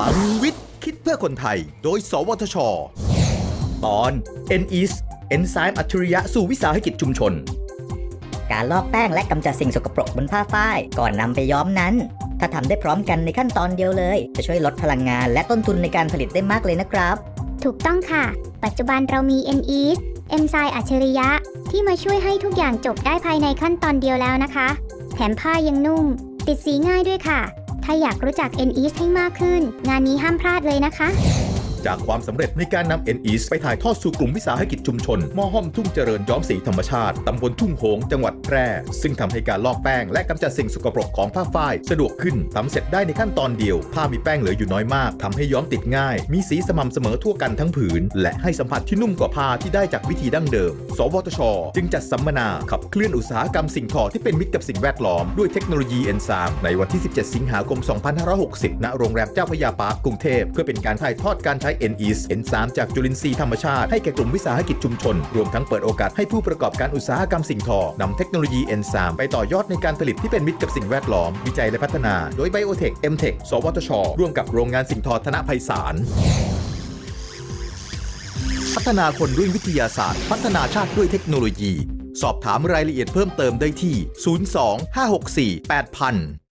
ลังวิทย์ คิดเพื่อคนไทย โดย สวทช ตอน n e s เอนไซม์อัจฉริยะสู่วิสาหกิจชุมชน การลอกแป้งและกำจัดสิ่งสกปรกบนผ้าฝ้ายก่อนนำไปย้อมนั้น ถ้าทำได้พร้อมกันในขั้นตอนเดียวเลย จะช่วยลดพลังงานและต้นทุนในการผลิตได้มากเลยนะครับ ถูกต้องค่ะ ปัจจุบันเรามี n e s เอนไซม์อัจฉริยะ ที่มาช่วยให้ทุกอย่างจบได้ภายในขั้นตอนเดียวแล้วนะคะ แถมผ้ายังนุ่ม ติดสีง่ายด้วยค่ะ ถ้าอยากรู้จัก n e s ให้มากขึ้น งานนี้ห้ามพลาดเลยนะคะ จากความสำเร็จในการนำ n e s ไปถ่ายทอดสู่กลุ่มวิสาหกิจชุมชนมอห้อมทุ่งเจริญย้อมสีธรรมชาติตำบลทุ่งโหง จังหวัดแพร่ ซึ่งทำให้การลอกแป้งและกำจัดสิ่งสกปรกของผ้าฝ้ายสะดวกขึ้นทำเสร็จได้ในขั้นตอนเดียว ผ้ามีแป้งเหลืออยู่น้อยมากทำให้ย้อมติดง่าย มีสีสม่ำเสมอทั่วกันทั้งผืน และให้สัมผัสที่นุ่มกว่าผ้าที่ได้จากวิธีดั้งเดิม สวทช จึงจัดสัมมนาขับเคลื่อนอุตสาหกรรมสิ่งทอที่เป็นมิตรกับสิ่งแวดล้อมด้วยเทคโนโลยีเอนไซม์ในวันที่ 17 สิงหาคม 2560 ณ โรงแรมเจ้าพระยาปาร์คกรุงเทพเพื่อเป็นการถ่ายทอดการใช้ n e s เอนซามจากจุลินทรีย์ธรรมชาติให้แก่กลุ่มวิสาหกิจชุมชน รวมทั้งเปิดโอกาสให้ผู้ประกอบการอุตสาหกรรมสิ่งทอนำเทคโนโลยีเอนไซม์ไปต่อยอดในการผลิตที่เป็นมิตรกับสิ่งแวดล้อม วิจัยและพัฒนา โดยไบโอเทคเอ็มเทคสวทช ร่วมกับโรงงานสิ่งทอธนไพศาลพัฒนาคนด้วยวิทยาศาสตร์ พัฒนาชาติด้วยเทคโนโลยี สอบถามรายละเอียดเพิ่มเติมได้ที่ 02 564 8000